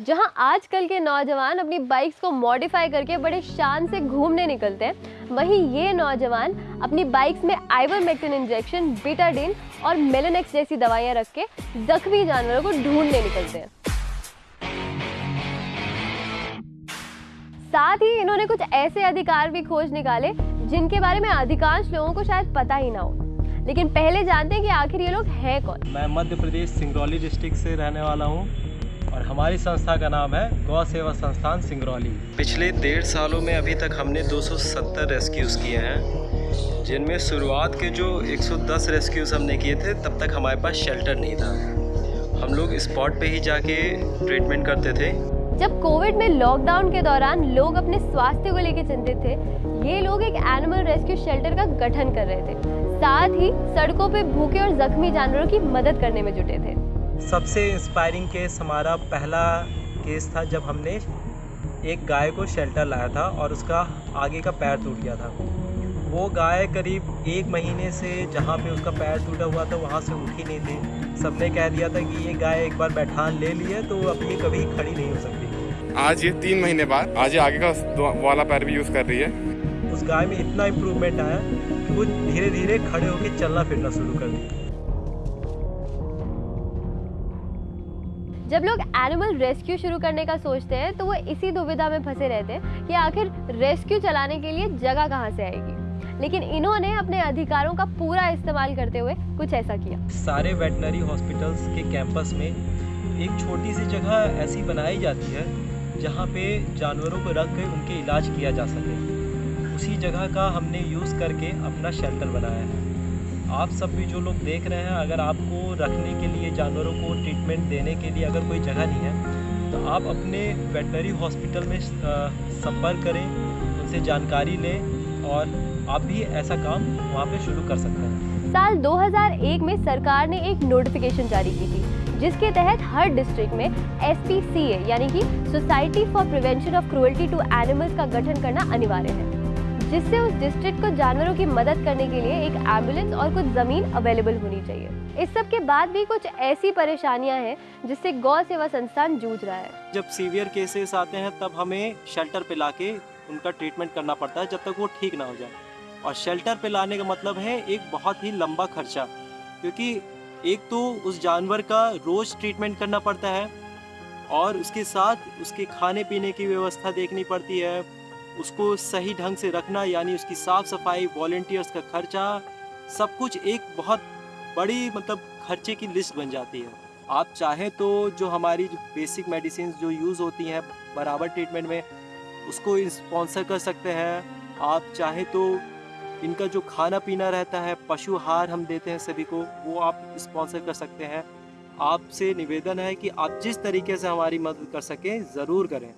जहाँ आजकल के नौजवान अपनी बाइक्स को मॉडिफाई करके बड़े शान से घूमने निकलते हैं। वहीं ये नौजवान अपनी बाइक्स में आइवरमेक्टिन इंजेक्शन, बीटाडिन और मेलेनेक्स जैसी दवाइयाँ रख के जख्मी जानवरों को ढूँढने निकलते हैं। साथ ही इन्होंने कुछ ऐसे अधिकार भी खोज निकाले, जिनके बारे में अधिकांश लोगों को शायद पता ही ना हो। लेकिन पहले जानते हैं कि आखिर ये लोग हैं कौन? मैं मध्य प्रदेश, सिंगरौली डिस्ट्रिक्ट से रहने वाला हूँ। और हमारी संस्था का नाम है गौ सेवा संस्थान सिंगरौली। पिछले डेढ़ सालों में अभी तक हमने 270 रेस्क्यूज़ किए हैं। जिनमें शुरुआत के जो 110 रेस्क्यूज़ हमने किए थे तब तक हमारे पास शेल्टर नहीं था। हम लोग स्पॉट पे ही जाके ट्रीटमेंट करते थे। जब कोविड में लॉकडाउन के दौरान लोग अपने स्वास्थ्य को लेकर चिंतित थे ये लोग एक एनिमल रेस्क्यू शेल्टर का गठन कर रहे थे। साथ ही सड़कों पे भूखे और जख्मी जानवरों की मदद करने में जुटे थे। सबसे इंस्पायरिंग केस हमारा पहला केस था जब हमने एक गाय को शेल्टर लाया था और उसका आगे का पैर टूट गया था। वो गाय करीब एक महीने से जहाँ पे उसका पैर टूटा हुआ था वहाँ से उठी नहीं थी। सबने कह दिया था कि ये गाय एक बार बैठान ले ली है तो अपनी कभी खड़ी नहीं हो सकती। आज ये तीन महीने बाद आज ये आगे का वाला पैर भी यूज़ कर रही है। उस गाय में इतना इम्प्रूवमेंट आया कि वो धीरे धीरे खड़े होकर चलना फिरना शुरू कर दी जब लोग एनिमल रेस्क्यू शुरू करने का सोचते हैं तो वो इसी दुविधा में फंसे रहते हैं कि आखिर रेस्क्यू चलाने के लिए जगह कहाँ से आएगी। लेकिन इन्होंने अपने अधिकारों का पूरा इस्तेमाल करते हुए कुछ ऐसा किया। सारे वेटनरी हॉस्पिटल्स के कैंपस में एक छोटी सी जगह ऐसी बनाई जाती है, जहाँ पे जानवरों को रख कर उनके इलाज किया जा सके। उसी जगह का हमने यूज़ करके अपना शेल्टर बनाया है। आप सब भी जो लोग देख रहे हैं, अगर आपको रखने के लिए, जानवरों को ट्रीटमेंट देने के लिए अगर कोई जगह नहीं है तो आप अपने वेटनरी हॉस्पिटल में संपर्क करें, उनसे जानकारी लें और आप भी ऐसा काम वहाँ पे शुरू कर सकते हैं। साल 2001 में सरकार ने एक नोटिफिकेशन जारी की थी, जिसके तहत हर डिस्ट्रिक्ट में एस यानी कि society for prevention of cruelty to animals का गठन करना अनिवार्य है। जिससे उस डिस्ट्रिक्ट को जानवरों की मदद करने के लिए एक एंबुलेंस और कुछ ज़मीन अवेलेबल होनी चाहिए। इस सब के बाद भी कुछ ऐसी परेशानियाँ हैं जिससे गौ सेवा संस्थान जूझ रहा है। जब सीवियर केसेस आते हैं, तब हमें शेल्टर पे लाके उनका ट्रीटमेंट करना पड़ता है जब तक वो ठीक ना हो जाए। और शेल्टर पे लाने का मतलब है एक बहुत ही लंबा खर्चा, क्योंकि एक तो उस जानवर का रोज़ ट्रीटमेंट करना पड़ता है और उसके साथ उसके खाने पीने की व्यवस्था देखनी पड़ती है उसको सही ढंग से रखना, यानी उसकी साफ़ सफ़ाई वॉल्टियर्स का खर्चा, सब कुछ एक बहुत बड़ी मतलब खर्चे की लिस्ट बन जाती है। आप चाहें तो जो हमारी जो बेसिक मेडिसिन जो यूज़ होती हैं, बराबर ट्रीटमेंट में, उसको स्पॉन्सर कर सकते हैं। आप चाहें तो इनका जो खाना पीना रहता है, पशु आहार हम देते हैं सभी को, वो आप स्पॉन्सर कर सकते हैं। आपसे निवेदन है कि आप जिस तरीके से हमारी मदद कर सकें, ज़रूर करें।